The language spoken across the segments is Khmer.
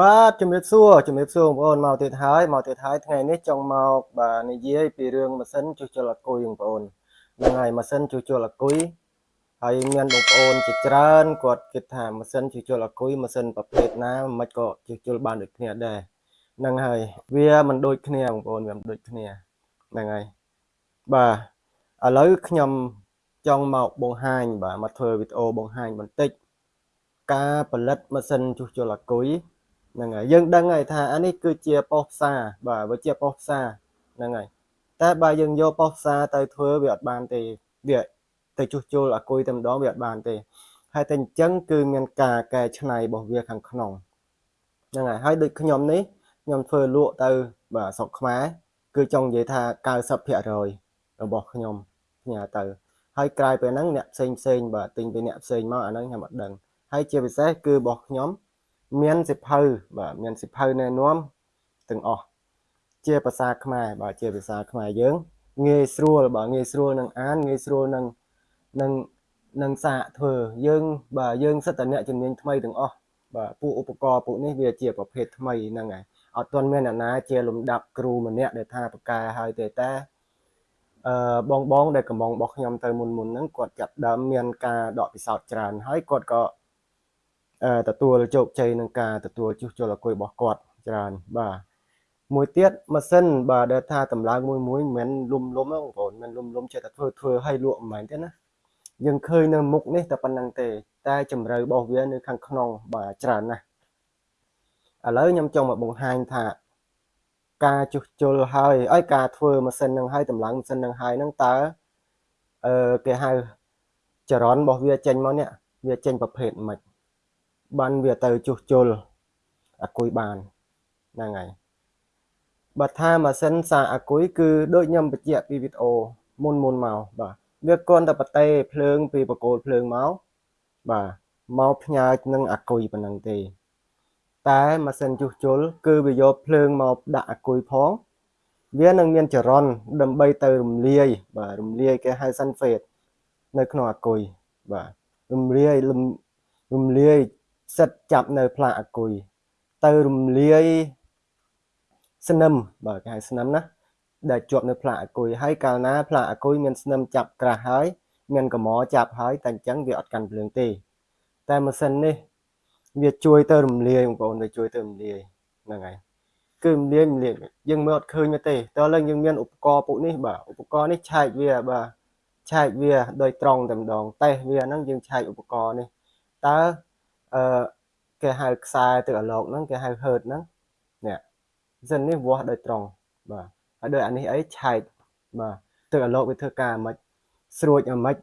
បាទជំរាបសួរជំរាបសួរបងប្អូនមកទៀតហើយមកទៀតហើយថ្ងៃនេះចង់មកបាទនិយាយពីរឿងម៉ាស៊ីនជួសជុលអគុយបងប្អូនហ្នឹងហើយម៉ាស៊ីនជួសជុលអគុយហើយមានបងប្អូនជាច្រើនគាត់គិតថាម៉ាស៊ីនជួសជុលអគុយម៉ាស៊ីនប្រភេទណាមិនក៏ជួសជុលបានដូចគ្នាដែរហ្នឹងហើយវាមិនដូចគ្នាបងប្អូនវាមិនដូចគ្នាហ្នឹងហើយបាទឥឡូវខ្ញុំចង់មកបង្ហាញបាទមកធ្វើវីដេអូបង្ហាញបន្តិច ការផលិតម៉ាស៊ីនជួសជុលអគុយ ហ្នឹងហើយយើងដឹងហើយថាអានេះគឺជាប៉ុស្តិ៍ផ្សារបាទវាជាប៉ុស្តិ៍ផ្សារហ្នឹងហើយតែបើយើងយកប៉ុស្តិ៍ផ្សារទៅធ្វើវាអត់បានទេវាទៅជួសជុលអាគុយតែម្ដងវាអត់បានទេហើយតែអញ្ចឹងគឺមានការកែច្នៃរបស់វាខាងក្នុងហ្នឹងហើយហើយដូចខ្ញុំនេះខ្ញុំធ្វើលក់ទៅបាទស្រុកខ្មែរគឺចង់និយាយថា90%របស់ខ្ញុំផ្ញើទៅហើយក្រៅពីហ្នឹងអ្នកផ្សេងផ្សេងបាទទិញពីអ្នកផ្សេងមកអាហ្នឹងខ្ញុំអត់ដឹងហើយជាពិសេសគឺរបស់ខ្ញុំ មានសិភៅបាទមានសិភៅណែនាំទាំងអស់ជាភាសាខ្មែរបាទជាភាសាខ្មែរយើងងាយស្រួលបាទងាយស្រួលនឹងអានងាយស្រួលនឹងនឹងនឹងសាកធ្វើយើងបាទយើងសិតតអ្នកជំនាញថ្មីទាំងអស់បាទពួកឧបករណ៍ពួកនេះវាជាប្រភេទថ្មីហ្នឹងហើយអត់ទាន់មានអ្នកណាជាលំដាប់គ្រូម្នាក់ដែលថាប្រកែហើយទេតែអឺបងបងដែលកំងរបស់ខ្ញុំទៅមុនមុនហ្នឹងគាត់ចាប់ដើមមានការដកពិសោធន៍ច្រើនហើយគាត់ក៏ ទទួលជោគជ័យនឹងការទទួលជួសជុលអគុយរបស់គាត់ច្រើនបាទមួយទៀតម៉ាស៊ីនបាទដែលថាតម្លើងមួយមួយមិនមែនលុំលុំទេបងប្អូនមិនលុំលុំចេះតែធ្វើធ្វើឲ្យលក់មិនមែនទេណាយើងឃើញនៅមុខនេះតែប៉ុណ្្នឹងទេ តែជំរឿរបស់វានៅខាងក្នុងបាទច្រើនណាស់ឥឡូវខ្ញុំចង់មកបង្ហាញថាការជួសជុលហើយឲ្យការធ្វើម៉ាស៊ីននឹងហើយតម្លើងម៉ាស៊ីននឹងហើយនឹងតើអឺគេហៅចរន្តរបស់វាចេញមកនេះវាចេញប្រភេទម៉េច បានវាទៅជួសជុលអាគុយបានហ្នឹងហើយបើថាម៉ាស៊ីនសាអាគុយគឺដូចខ្ញុំបញ្ជាក់ពីវីដេអូមុនមុនមកបាទវាគ្រាន់តែប្រទេសភ្លើងពីបកគោលភ្លើងមកបាទមកផ្ញើនឹងអាគុយប៉ុណ្ណឹងទេ តែម៉ាស៊ីនជួសជុលគឺវាយកភ្លើងមកដាក់អាគុយផងវានឹងមានចរន្តដើម្បីទៅរំលាយបាទរំលាយគេហៅសាន់ហ្វេតនៅក្នុងអាគុយបាទរំលាយរំលាយ សិតចាប់នៅផ្លាកអាគុយទៅរំលាយស្នឹមបាទគេហៅស្នឹមណាដែលជាប់នៅផ្លាកអាគុយហើយកាលណាផ្លាកអាគុយមានស្នឹមចាប់ក្រាស់ហើយមានកម្រចាប់ហើយតែអញ្ចឹងវាអត់កាន់ភ្លើងទេ តែម៉ាស៊ីននេះ វាជួយទៅរំលាយបងប្អូនវាជួយទៅរំលាយហ្នឹងហើយគឺរំលាយរំលាយយើងមើលអត់ឃើញទេតើឡើងយើងមានឧបករណ៍ពួកនេះបាទឧបករណ៍នេះឆែកវាបាទឆែកវាដោយត្រង់តែម្ដងតេស្តវាហ្នឹងយើងឆែកឧបករណ៍នេះតើ អឺគេហៅខ្សែទឹកអាឡូកហ្នឹងគេហៅ hurt ហ្នឹងនេះសិននេះវាស់ដោយត្រង់បាទហើយដោយអានេះអីឆែកបាទទឹកអាឡូកវាធ្វើការអាម៉េចស្រួចអាម៉េច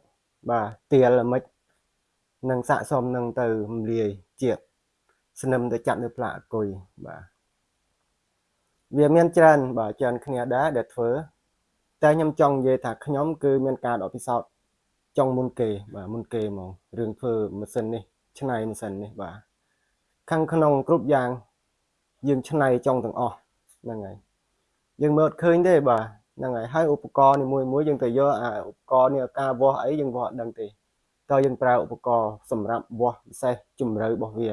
បាទទៀលអាម៉េចនឹងស័កសមនឹងទៅរំលាយជាតិស្នឹមទៅចាប់នៅផ្លាកអគុយបាទវាមានច្រើនបាទច្រើនគ្នាដែរដែលធ្វើ តែខ្ញុំចង់និយាយថាខ្ញុំ គឺមានការដកពិសោធន៍ចង់មុនគេ បាទមុនគេហ្មងរឿងធ្វើម៉ាស៊ីននេះ ឆ្នៃម៉ាស៊ីននេះបាទខាងក្នុងគ្រប់យ៉ាង យើងឆ្នៃចង់ទាំងអស់ហ្នឹងហើយយើងមើលអត់ឃើញទេបាទហ្នឹងហើយហើយឧបករណ៍នីមួយមួយយើងទៅយកអាឧបករណ៍នេះការវាស់អីយើងវាស់អត់ដឹងទេតើយើងប្រើឧបករណ៍សម្រាប់វាស់ពិសេសជំរឿរបស់វា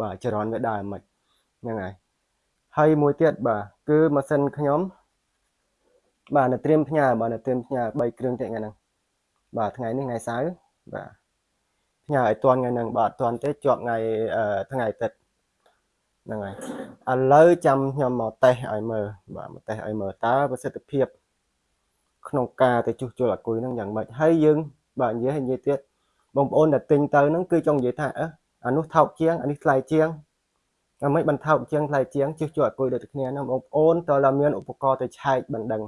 បាទចរន្តវាដើរមិនហ្នឹងហើយហើយមួយទៀតបាទគឺម៉ាស៊ីនខ្ញុំបាទនៅត្រៀមផ្ញើបាទនៅត្រៀមផ្ញើ3គ្រឿងទៀតថ្ងៃហ្នឹងបាទថ្ងៃនេះថ្ងៃសៅរ៍បាទ ផ្ញើឲ្យតាន់ថ្ងៃហ្នឹងបាទតាន់ទេជាប់ថ្ងៃថ្ងៃអាទិត្យហ្នឹងហើយឥឡូវចាំខ្ញុំមកតេស្តឲ្យមើលបាទមកតេស្តឲ្យមើលតើប្រសិទ្ធភាព ក្នុងការទៅជួសជុលអាគុយហ្នឹងយ៉ាងម៉េចហើយយើងបាទនិយាយឲ្យនិយាយទៀតបងប្អូនដែលទិញទៅហ្នឹងគឺចង់និយាយថាអឺអានោះថោកជាងអានេះថ្លៃជាងអាមិនបានថោកជាងថ្លៃជាងជួសជុលអាគុយដូចគ្នាហ្នឹងបងប្អូនតើតែមានឧបករណ៍ទៅឆែកបណ្ដឹង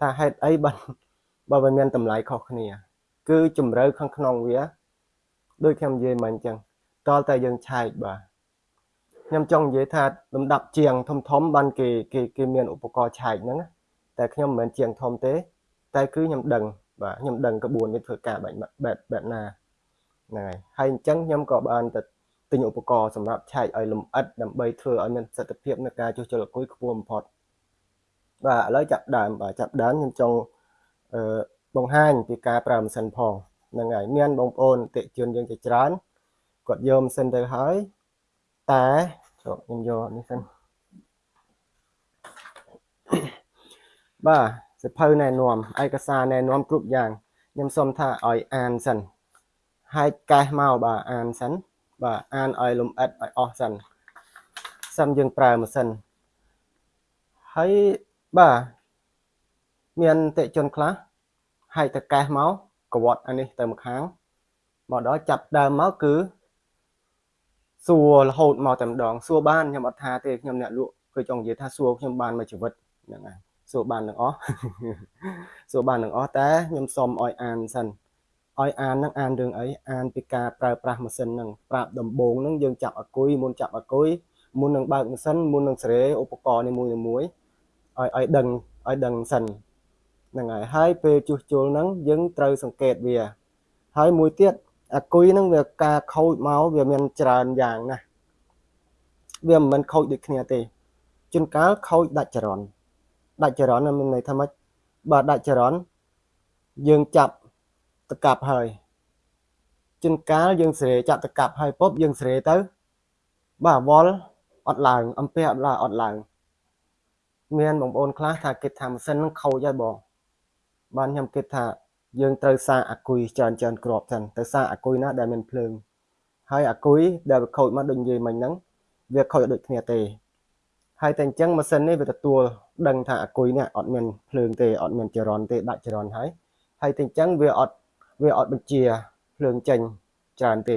ថាហេតុអីបានបើវាមានតម្លៃខុសគ្នា គឺជំរឿខាងក្នុងវា ដូចខ្ញុំនិយាយមិញអញ្ចឹងតលតែយើងឆែកបាទខ្ញុំចង់និយាយថាលំដាប់ជាងធំធំបានគេគេគេមានឧបករណ៍ឆែកហ្នឹងតែខ្ញុំមិនមែនជាងធំទេ តែគឺខ្ញុំដឹងបាទខ្ញុំដឹងក្បួននេះធ្វើការបែបបែបបែបណាហ្នឹងហើយហើយអញ្ចឹងខ្ញុំក៏បានទៅទិញឧបករណ៍សម្រាប់ឆែកឲ្យលម្អិតដើម្បីធ្វើឲ្យមានប្រសិទ្ធភាពในការជួសជុលអគុយខ្ពស់បំផុតបាទឥឡូវចាប់ដើមបាទចាប់ដើមខ្ញុំចង់អឺបង្ហាញពីការប្រើម៉ាស៊ីនផង ហ្នឹងហើយមានបងប្អូនតិជនយើងជាច្រើនគាត់យកម៉ាស៊ីនទៅហើយតែតោះខ្ញុំយកនេះសិនបាទសិភៅណែនាំឯកសារណែនាំគ្រប់យ៉ាងខ្ញុំសូមថាឲ្យអានសិនហើយកេះមកបាទអានសិនបាទអានឲ្យលំអិតឲ្យអស់សិនសិមយើងប្រើម៉ាស៊ីនហើយបាទមានតិជនខ្លះហែកតកេះមក កវត្តអានេះទៅម្ខាងមកដល់ចាប់ដើមមកគឺសួររហូតមកតែម្ដងសួរបានខ្ញុំអត់ថាទេខ្ញុំអ្នកលក់គឺចង់និយាយថាសួរខ្ញុំបានមួយជីវិតហ្នឹងហើយសួរបានទាំងអស់សួរបានទាំងអស់តែខ្ញុំសុំឲ្យអានសិនឲ្យអាននឹងអានរឿងអីអានពីការប្រើប្រាស់ម៉ាស៊ីនហ្នឹងប្រាប់ដំបូងហ្នឹងយើងចាប់អគុយមុនចាប់អគុយមុននឹងបើកម៉ាស៊ីនមុននឹងសេរីឧបករណ៍នីមួយៗឲ្យឲ្យដឹងឲ្យដឹងសិន ហ្នឹងហើយហើយពេលជួសជុលហ្នឹងយើងត្រូវសង្កេតវា ហើយមួយទៀតអាគុយហ្នឹងវាការខូចមកវាមានច្រើនយ៉ាងណាស់វាមិនមែនខូចដូចគ្នាទេជួនកាលខូចដាច់ចរន្តដាច់ចរន្តមានន័យថាម៉េចបើដាច់ចរន្តយើងចាប់តកាប់ហើយជួនកាលយើងស្រេចាប់តកាប់ហើយពុបយើងស្រេទៅបាទវល់អត់ឡើងអំពះអត់ឡើងអត់ឡើងមានបងប្អូនខ្លះថាគិតថាម៉ាស៊ីននឹងខូចហើយបង បានខ្ញុំគិតថាយើងត្រូវសាអាគុយច្រើនច្រើនក្របសិនទៅសាអាគុយណាដែលមានភ្លើងហើយអាគុយដែលវាខូចមកដូចនិយាយមិញហ្នឹងវាខូចដូចគ្នាទេហើយតែអញ្ចឹងម៉ាស៊ីននេះវាទទួលដឹងថាអាគុយនេះអត់មានភ្លើងទេអត់មានចរន្តទេដាច់ចរន្តហើយហើយតែអញ្ចឹងវាអត់វាអត់បញ្ជាភ្លើងចេញច្រើនទេ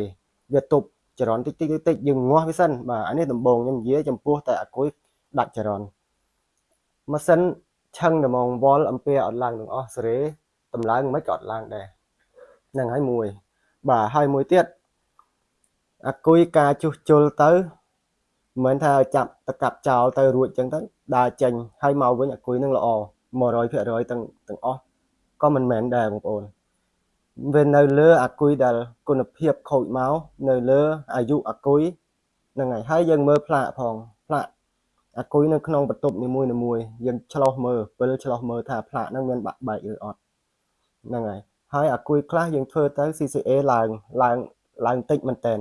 វាទប់ចរន្តតិចតិចតិចយើងងាស់វាសិនបាទអានេះដំបូងខ្ញុំនិយាយចំពោះតែអាគុយដាច់ចរន្តម៉ាស៊ីន ឆឹងតែមកវល់អំពែអត់ឡើងទាំងអស់សេរីតម្លើងមិនក៏អត់ឡើងដែរហ្នឹងហើយមួយ បាទហើយមួយទៀតអាគុយការជួសជុលទៅមិនមែនថាចាប់តកាប់ចោលទៅរួចចឹងទៅដើរចេញហើយមកវិញអាគុយនឹងល្អ100%ទាំងទាំងអស់ក៏មិនមែនដែរបងប្អូនវានៅលើអាគុយដែលគុណភាពខូចមកនៅលើអាយុអាគុយហ្នឹងហើយហើយយើងមើលផ្លាកផង ផ្លាកអាគុយនៅក្នុងបន្ទប់នីមួយនីមួយយើងឆ្លោះមើលពេលឆ្លោះមើលថាផ្លាកហ្នឹងមានបាក់បែកឬអត់ហ្នឹងហើយហើយអាគុយខ្លះយើងធ្វើទៅ CCA ឡើងឡើងឡើងតិចមែនតើ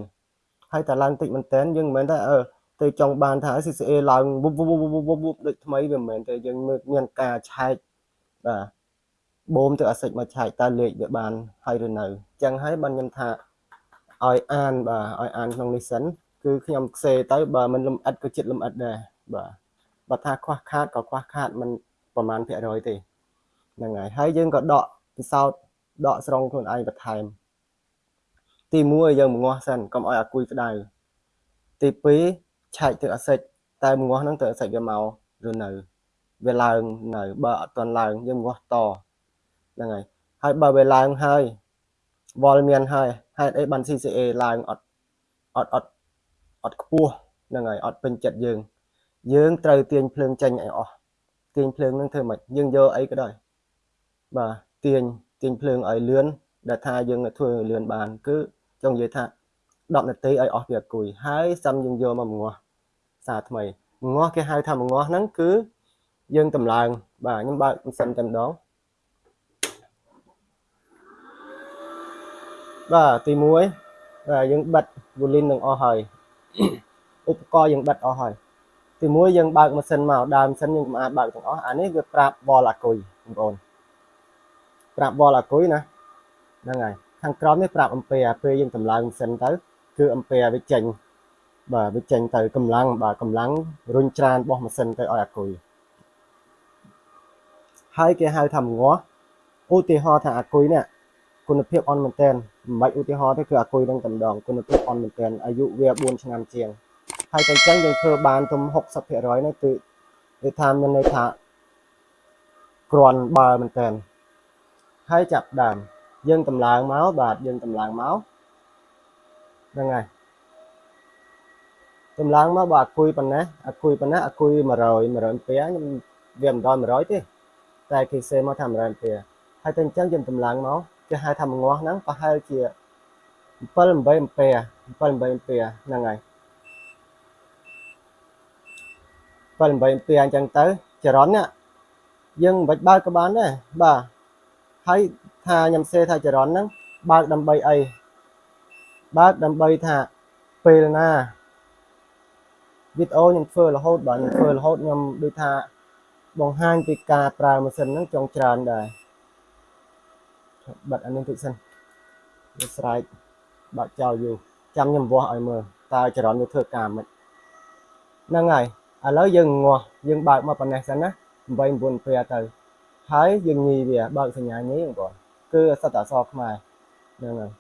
ហើយតែឡើងតិចមែនតើយើងមិនមែនថាអឺទៅចង់បានថា CCA ឡើងវុបវុបវុបវុបវុបដូចថ្មីវាមិនមែនទេយើងមើលមានការឆែកបាទបូមទៅអាសិចមកឆែកតើលេខវាបានហើយឬនៅអញ្ចឹងហើយបានខ្ញុំថាឲ្យអានបាទឲ្យអានក្នុងនេះសិនគឺខ្ញុំខ្សេទៅបើមិនលំអិតក៏ចិត្តលំអិតដែរ បាទបើថាខ្វះខាតក៏ខ្វះខាតមិនប្រហែលភាគរយទេហ្នឹងហើយហើយយើងក៏ដកពិសោធន៍ដកស្រង់ខ្លួនឯងបន្ថែមទី1យើងងាស់សិនកុំឲ្យអាគុយក្តៅទី2ឆែកទឹកអាសិចតែងាស់ហ្នឹងទឹកអាសិចវាមកឬនៅវាឡើងនៅបើអត់ទាន់ឡើងយើងងាស់តហ្នឹងហើយហើយបើវាឡើងហើយវល់មានហើយហេតុអីបាន CCA ឡើងអត់អត់អត់អត់ខ្ពស់ហ្នឹងហើយអត់ពេញចិត្តយើង យើងត្រូវទាញភ្លើងចេញឲ្យអស់ទាញភ្លើងនឹងធ្វើម៉េចយើងយកអីក៏ដោយបាទទាញទាញភ្លើងឲ្យលឿនដែលថាយើងធ្វើលឿនបាន គឺចង់និយាយថា10នាទីឲ្យអស់ពីអគុយហើយសាំយើងយកមកងាស់សារថ្មីងាស់គេហៅថាងាស់ហ្នឹងគឺយើងតម្លើង បាទខ្ញុំបើកម៉ាស៊ីនតែម្ដងបាទទី1បាទយើងបិទ volume នឹងអស់ហើយឧបករណ៍យើងបិទអស់ហើយ ទី1យើងបើកម៉ាស៊ីនមកដើមម៉ាស៊ីនយើងមិនអាចបើកទាំងអស់អានេះវាប្រាប់វល់អាគុយបងប្អូនប្រាប់វល់អាគុយណាហ្នឹងហើយខាងក្រោមនេះប្រាប់អំពែពេលយើងតម្លើងម៉ាស៊ីនទៅ គឺអំពែវាចេញបាទវាចេញទៅកម្លាំងបាទកម្លាំងរុញច្រានរបស់ម៉ាស៊ីនទៅឲ្យអាគុយហើយគេហៅថាងាស់ឧទាហរណ៍ថាអាគុយនេះគុណភាពអន់មែនតើមិនបាច់ឧទាហរណ៍ទេគឺអាគុយនឹងតែម្ដងគុណភាពអន់មែនតើអាយុវា4ឆ្នាំជាង ហើយតែអញ្ចឹងយើងធ្វើបានទំ60%នេះគឺវាថាមានន័យថាគ្រាន់បើមែនតើហើយចាប់ដើមយើងតម្លើងមកបាទយើងតម្លើងមកហ្នឹងហើយតម្លើងមកបើអាគុយប៉ុណ្ណេះអាគុយប៉ុណ្ណេះអាគុយ100 100អំពែខ្ញុំវាមិនដល់100ទេតែគេសេមកថា100អំពែហើយតែអញ្ចឹងយើងតម្លើងមកគេហៅថាងាស់ហ្នឹងប្រហែលជា7 8អំពែ7 8អំពែហ្នឹងហើយ 7 8អំពែអញ្ចឹងទៅចរន្តនេះយើងមិនបាច់បើកក៏បានដែរបាទហើយថាខ្ញុំសេថាចរន្តហ្នឹងបើកដើម្បីអីបើកដើម្បីថាពេលណាវីដេអូខ្ញុំធ្វើរហូតបាទខ្ញុំធ្វើរហូតខ្ញុំដូចថាបង្ហាញពីការប្រើម៉ាស៊ីនហ្នឹងចង់ច្រើនដែរបិទអានេះតិចសិនវាស្រែកបាក់ចោលយូរចាំខ្ញុំវាស់ឲ្យមើលតើចរន្តវាធ្វើការមិនហ្នឹងហើយ ឥឡូវយើងងាស់យើងបើកមកប៉ុណ្ណេះសិនណា8 9ពេលទៅហើយយើងញីវាបើកសញ្ញាញីបងប្អូនគឺសត្វអសរខ្មែរហ្នឹងហើយ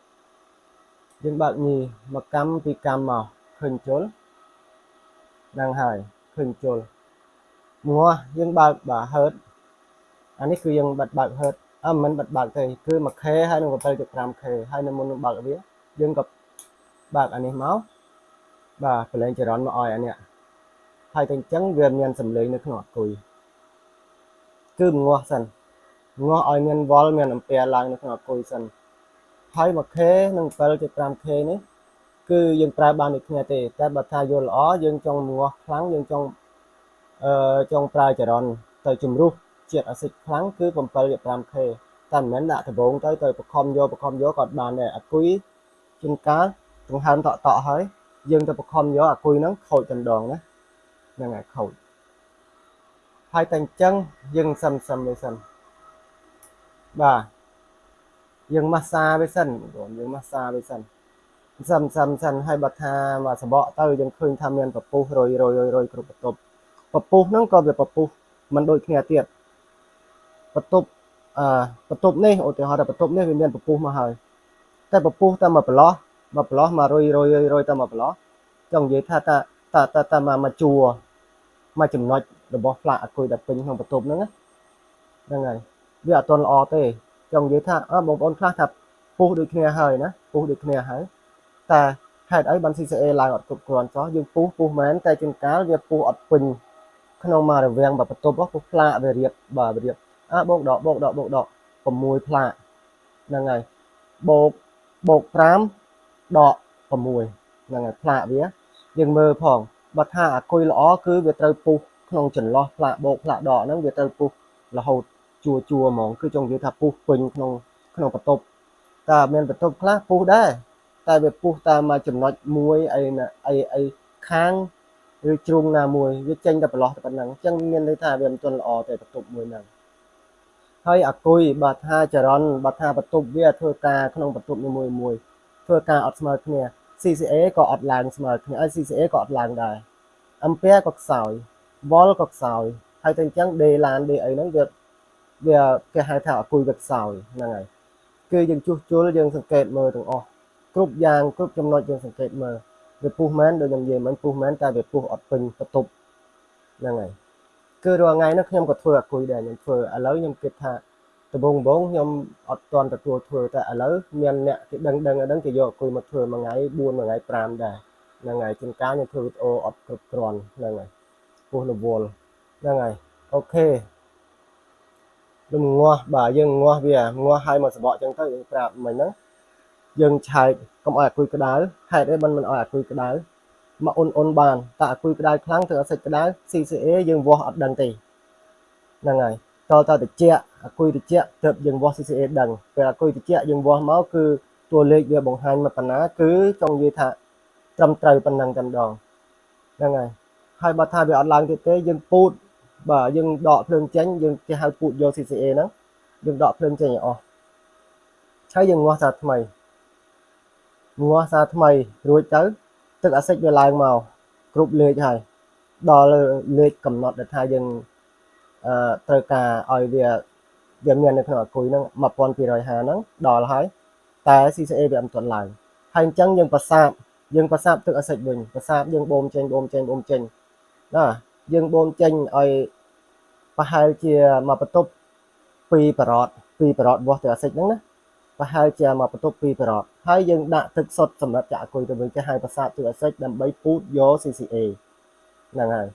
យើងបើកញីមកកម្មពីកម្មមកឃើញជុលហ្នឹងហើយឃើញជុលងាស់យើងបើកបាទហឺតអានេះគឺយើងបិទបើកហឺតអឺមិនបិទបើកទេគឺ 1K ហើយនឹង 7.5K ហើយនៅមុននឹងបើកវាយើងក៏បើកអានេះមកបាទប្រឡែងចរន្តមកឲ្យអានេះ ហើយតែអញ្ចឹងវាមានសម្លេងនៅក្នុងអគុយគឺងាស់សិនងាស់ឲ្យមានវល់មានអំពែឡើងនៅក្នុងអគុយសិនហើយ 1K និង 7.5K នេះគឺយើងប្រើបានដូចគ្នាទេតែបើថាយល់ល្អយើងចង់ងាស់ខ្លាំងយើងចង់អឺចង់ប្រើចរន្តទៅជំរុះជាតិអាស៊ីតខ្លាំងគឺ 7.5K តែមិនមែនដាក់ដបងទៅទៅបខំយកបខំយកក៏បានដែរអាគុយជួនកាលដង្ហើមតក់តក់ហើយយើងទៅបខំយកអាគុយហ្នឹងខូចតែម្ដងណា ហ្នឹងហើយខូចហើយតែអញ្ចឹងយើងសឹមសឹមវាសិនបាទយើងម៉ាស្សាវាសិនបងយើងម៉ាស្សាវាសិនសឹមសឹមសិនហើយបើថាមកសបកទៅយើងឃើញថាមានពពុះរយរយរយគ្រប់បន្ទប់ពពុះហ្នឹងក៏វាពពុះមិនដូចគ្នាទៀតបន្ទប់អឺបន្ទប់នេះឧទាហរណ៍ថាបន្ទប់នេះវាមានពពុះមកហើយតែពពុះតែមកប្រឡោះមកប្រឡោះមករយរយរយតែមកប្រឡោះចង់និយាយថាតាតាតាតាមកមកជួ មកចំណុចរបស់ផ្លាកអគុយដែលពេញក្នុងបន្ទប់ហ្នឹងហ្នឹងហើយវាអត់ទាន់ល្អទេចង់និយាយថាអើបងប្អូនខ្លះថាពុះដូចគ្នាហើយណាពុះដូចគ្នាហើយតែហេតុអីបាន CCA ឡើងអត់គ្រប់គ្រាន់សោះយើងពុះពុះមែនតែជួនកាលវាពុះអត់ពេញក្នុងមករវាងបន្ទប់ពុះផ្លាកវារៀបបាទរៀបអើបោកដកបោកដកបោកដក6ផ្លាកហ្នឹងហើយបោកបោក5ដក6ហ្នឹងហើយផ្លាកវាយើងមើលផង បើថាអាគុយល្អគឺវាត្រូវពុះក្នុងចន្លោះផ្លាកបោកផ្លាកដកហ្នឹងវាត្រូវពុះរហូតជួជួហ្មងគឺចង់និយាយថាពុះពេញក្នុងក្នុងបន្ទប់តែមានបន្ទប់ខ្លះពុះដែរតែវាពុះតាមមួយចំណុចមួយអីអីអីខាងឬជ្រុងណាមួយវាចេញតែប្រឡោះតែប៉ុណ្ណឹងអញ្ចឹងមានន័យថាវាមិនទាន់ល្អទេបន្ទប់មួយហ្នឹងហើយអាគុយបើថាចរន្តបើថាបន្ទប់វាធ្វើការក្នុងបន្ទប់នីមួយមួយធ្វើការអត់ស្មើគ្នា CCA ក៏អត់ឡើងស្មើគ្នាហើយ CCA ក៏អត់ឡើងដែរអំពែក៏ខ្សោយវល់ក៏ខ្សោយហើយតែអញ្ចឹងដេឡានដេអីហ្នឹងវាវាគេហៅថាអគុយវាខ្សោយហ្នឹងហើយគឺយើងជួសជុលយើងសង្កេតមើលទាំងអស់គ្រប់យ៉ាងគ្រប់ចំណុចយើងសង្កេតមើលវាពុះមែនដូចខ្ញុំនិយាយមិញពុះមែនតែវាពុះអត់ពេញបន្ទប់ហ្នឹងហើយគឺរាល់ថ្ងៃនេះខ្ញុំក៏ធ្វើអគុយដែរខ្ញុំធ្វើឥឡូវខ្ញុំគិតថា ដំបូងបងខ្ញុំអត់ទាន់ទទួលធ្វើតែឥឡូវមានអ្នកគេដឹងដឹងដឹងគេយកអគុយមកធ្វើមួយថ្ងៃ4មួយថ្ងៃ5ដែរហ្នឹងហើយជួនកាលខ្ញុំធ្វើវីដេអូអត់គ្រប់គ្រាន់ហ្នឹងហើយពោះរវល់ហ្នឹងហើយអូខេលំងាស់បាទយើងងាស់វាងាស់ឲ្យមកសបកចឹងទៅយើងប្រាប់មិញហ្នឹងយើងឆែកកុំឲ្យអាគុយក្តៅហេតុអីមិនមិនឲ្យអាគុយក្តៅមកអ៊ុនអ៊ុនបានតែអាគុយក្តៅខ្លាំងធ្វើឲ្យសាច់ក្តៅ CCA យើងវាស់អត់ដឹងទេហ្នឹងហើយ តតតិចអាគុយតិចទៅយើងវាស់ CCA ដឹងពេលអាគុយតិចយើងវាស់មកគឺតួលេខវាបង្ហាញមកប៉ុណ្ណាគឺចង់និយាយថាត្រឹមត្រូវប៉ុណ្ណឹងតែម្ដងហ្នឹងហើយហើយបើថាវាអត់ឡើងទៀតទេយើងពូតបាទយើងដកភ្លើងចេញយើងគេហៅពូតយក CCA ហ្នឹងយើងដកភ្លើងចេញឲ្យអស់ហើយយើងងាស់សារថ្មីងាស់សារថ្មីរួចទៅទឹកអាស៊ីតវាឡើងមកគ្រប់លេខហើយដល់លេខកំណត់ដែលថាយើងអឺ ត្រូវការឲ្យវាវាមាននៅក្នុងអគុយហ្នឹង1250ហ្នឹងដល់ហើយតែ CCA វាមិនទាន់ឡើងហើយអញ្ចឹងយើងប្រសាបយើងប្រសាបទឹកអាស៊ីតវិញប្រសាបយើងបូមចេញបូមចេញបូមចេញណាយើងបូមចេញឲ្យប្រហែលជាមកបន្ទប់2ប្រត2ប្រតវាស់ទឹកអាស៊ីតហ្នឹងណាប្រហែលជាមកបន្ទប់2ប្រតហើយយើងដាក់ទឹកសុទ្ធសម្រាប់ចាក់អគុយទៅវិញគេហៅប្រសាបទឹកអាស៊ីតដើម្បីពូតយក CCA ហ្នឹងហើយ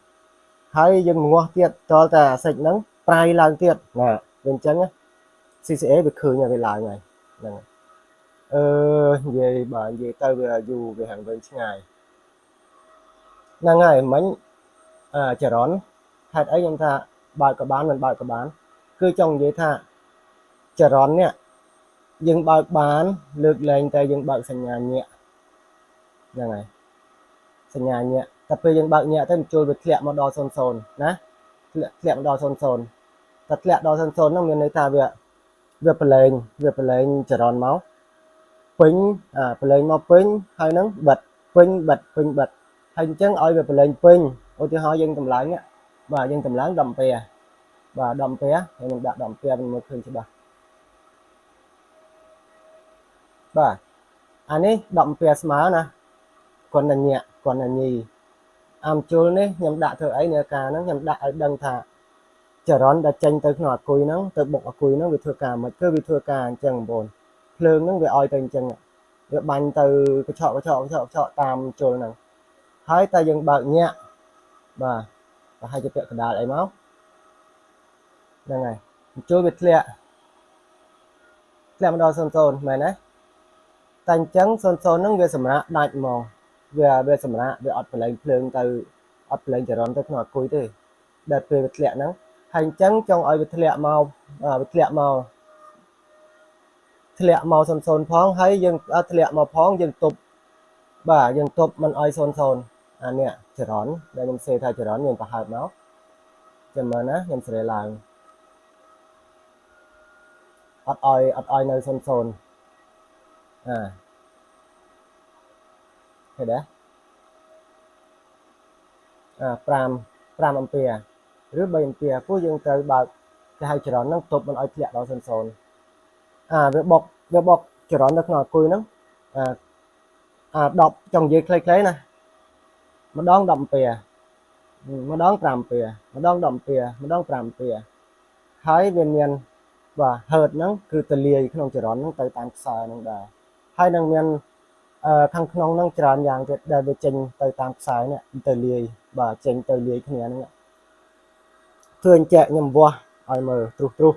ហើយយើងងាស់ទៀតតលតែអាស៊ីតហ្នឹងប្រៃឡើងទៀតណាវាអញ្ចឹង CCA វាឃើញហើយវាឡើងហើយហ្នឹងអឺនិយាយបើនិយាយទៅវាយូរវាហាងវិញឆ្ងាយហ្នឹងហើយមិញអាចរន្តហេតុអីខ្ញុំថាបើកក៏បានមិនបើកក៏បាន គឺចង់និយាយថាចរន្តនេះយើងបើកបាន លើកលែងតែយើងបើកសញ្ញាញាក់ហ្នឹងហើយសញ្ញាញាក់ តែតែពេលយើងបើកញាក់ទៅបញ្ចូលវាធ្លាក់មកដល់00ណាធ្លាក់ធ្លាក់មកដល់00តែធ្លាក់ដល់00ហ្នឹងមានន័យថាវាវាប្រឡែងវាប្រឡែងចរន្តមកពេញអាប្រឡែងមកពេញហើយហ្នឹងបិទពេញបិទពេញបិទហើយអញ្ចឹងឲ្យវាប្រឡែងពេញឧទាហរណ៍យើងតម្លើងបាទយើងតម្លើង10អាពេលបាទ10អាពេលហើយខ្ញុំដាក់10អាពេលមើលឃើញច្បាស់បាទអានេះ10អាពេលស្មើណាគាត់តែញាក់គាត់តែញី អាមជុលនេះខ្ញុំដាក់ធ្វើអីនៅការហ្នឹងខ្ញុំដាក់ឲ្យដឹងថាចរន្តដែលចេញទៅក្នុងអាគុយហ្នឹងទៅបុកអាគុយហ្នឹងវាធ្វើការមិនគឺវាធ្វើការអញ្ចឹងបងប្អូនភ្លើងហ្នឹងវាឲ្យទៅអញ្ចឹងវាបាញ់ទៅកញ្ឆក់កញ្ឆក់កញ្ឆក់កញ្ឆក់តាមជុលហ្នឹងហើយតែយើងបើកញាក់បាទប្រហែលជាពាក់កណ្ដាលអីមកហ្នឹងហើយជុលវាធ្លាក់ធ្លាក់មកដល់00មែនទេតែអញ្ចឹង00ហ្នឹងវាសម្រាប់ដាច់ហ្មង វាវាសម្រាប់វាអត់ប្រឡែងភ្លើងទៅអត់ប្រឡែងចរន្តទៅក្នុងអាគុយទេដែលពេលវាធ្លាក់ហ្នឹងហើយអញ្ចឹងចង់ឲ្យវាធ្លាក់មកវាធ្លាក់មកធ្លាក់មក00ផងហើយយើងធ្លាក់មកផងយើងទប់បាទយើងទប់មិនឲ្យ00អានេះចរន្តដែលខ្ញុំសេថាចរន្តយើងប្រហើបមកចាំមើលណាខ្ញុំស្រាឡើងអត់ឲ្យអត់ឲ្យនៅ00អា ឃើញទេអា5 5អំពែឬ3អំពែព្រោះយើងត្រូវបើកគេហៅចរន្តហ្នឹងទប់មិនឲ្យធ្លាក់ដល់00អាវាបុកវាបុកចរន្តនៅក្នុងអាគុយហ្នឹងអាអា10ចង់និយាយខ្លីៗណាម្ដង10អំពែម្ដង5អំពែម្ដង10អំពែម្ដង5អំពែហើយវាមានបាទហឺតហ្នឹងគឺទលាយក្នុងចរន្តហ្នឹងទៅតាមខ្សែហ្នឹងដែរហើយនឹងមាន ខាងក្នុងហ្នឹងច្រើនយ៉ាងទៀតដែលវាចេញទៅតាមខ្សែនេះទៅលាយបាទចេញទៅលាយគ្នាហ្នឹងឃើញចែកខ្ញុំវាស់ឲ្យមើលត្រុសត្រុស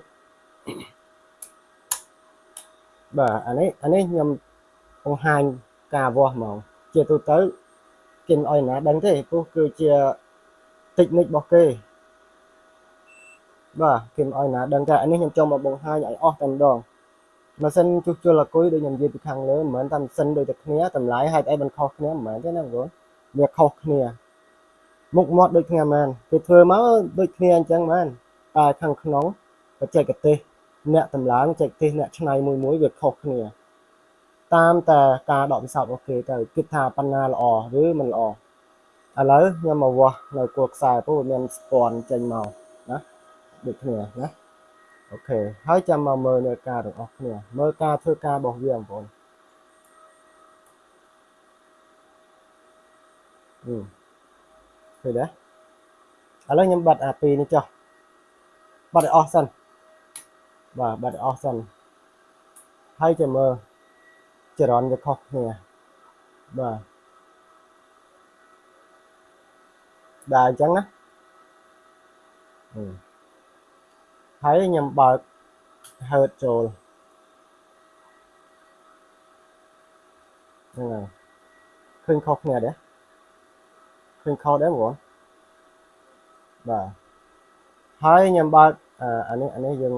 បាទអានេះអានេះខ្ញុំបង្ហាញការវាស់ហ្មង ជាទូទៅគេមិនអោយណាដឹងទេព្រោះគឺជាតិចនិចរបស់គេបាទគេមិនអោយណាដឹងតែអានេះខ្ញុំចង់មកបង្ហាញឲ្យអស់តែម្ដង ម៉ាស៊ីនជួសជុលអាគុយដូចខ្ញុំនិយាយពីខាងលើមិនមែនតែម៉ាស៊ីនដូចតែគ្នាតម្លៃហេតុអីមិនខុសគ្នាមិនមែនទេណាបងប្អូនវាខុសគ្នាមុខមាត់ដូចគ្នាមែនគេធ្វើមកដូចគ្នាអញ្ចឹងមែនតែខាងក្នុងបច្ចេកទេសអ្នកតម្លើងបច្ចេកទេសអ្នកឆ្នៃមួយមួយវាខុសគ្នា តាមតែការដកពិសោធន៍របស់គេទៅគិតថាបណ្ណាល្អឬមិនល្អឥឡូវខ្ញុំមកវាស់នៅគោលខ្សែព្រោះវាមានស្ពាន់ចេញមកណាដូចគ្នាណា អូខេហើយចាំមកមើលនៅការទាំងអស់គ្នាមើលការធ្វើការរបស់វាបងប្អូនអឺឃើញទេឥឡូវខ្ញុំបិទអាពីរនេះចុះបិទឲ្យអស់សិនបាទបិទឲ្យអស់សិនហើយចាំមើលចរន្តវាខុសគ្នាបាទបាទអញ្ចឹងណាអឺ ហើយខ្ញុំបើក hurt ចូលហ្នឹងហើយឃើញខុសគ្នាដែរឃើញខុសដែរបងបាទហើយខ្ញុំបើកអានេះអានេះយើង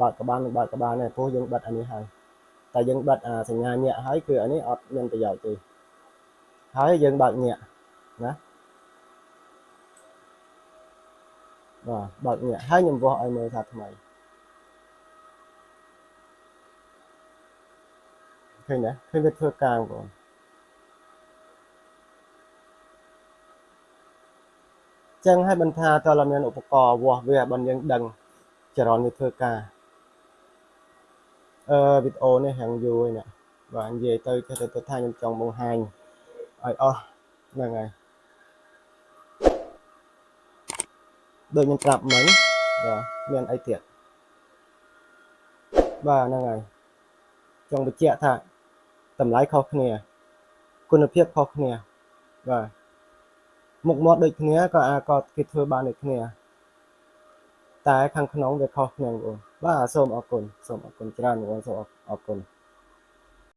បើកក្បាលនឹងបើកក្បាលនេះព្រោះយើងបិទអានេះហើយតែយើងបិទអាសញ្ញាញាក់ហើយគឺអានេះអត់មានប្រយោជន៍ទេហើយយើងបើកញាក់ណា បាទបើកញាក់ហើយខ្ញុំវាស់ឲ្យមើលថាថ្មីឃើញទេឃើញវាធ្វើការបងចឹងហើយមិនថាតើเราមានឧបករណ៍វាស់វាបើយើងដឹងចរន្តវាធ្វើការអឺវីដេអូនេះហាងយូរនេះបាទនិយាយទៅចេះទៅថាខ្ញុំចង់បង្ហាញឲ្យអស់ហ្នឹងហើយ ដូចខ្ញុំប្រាប់មិញបាទមានអីទៀតបាទហ្នឹងហើយចង់បញ្ជាក់ថាតម្លៃខុសគ្នា គុណភាពខុសគ្នាបាទមុខមាត់ដូចគ្នាក៏អាចក៏គេធ្វើបានដូចគ្នា តែខាងក្នុងវាខុសគ្នាបងបាទសូមអរគុណសូមអរគុណច្រើនបងសូមអរគុណ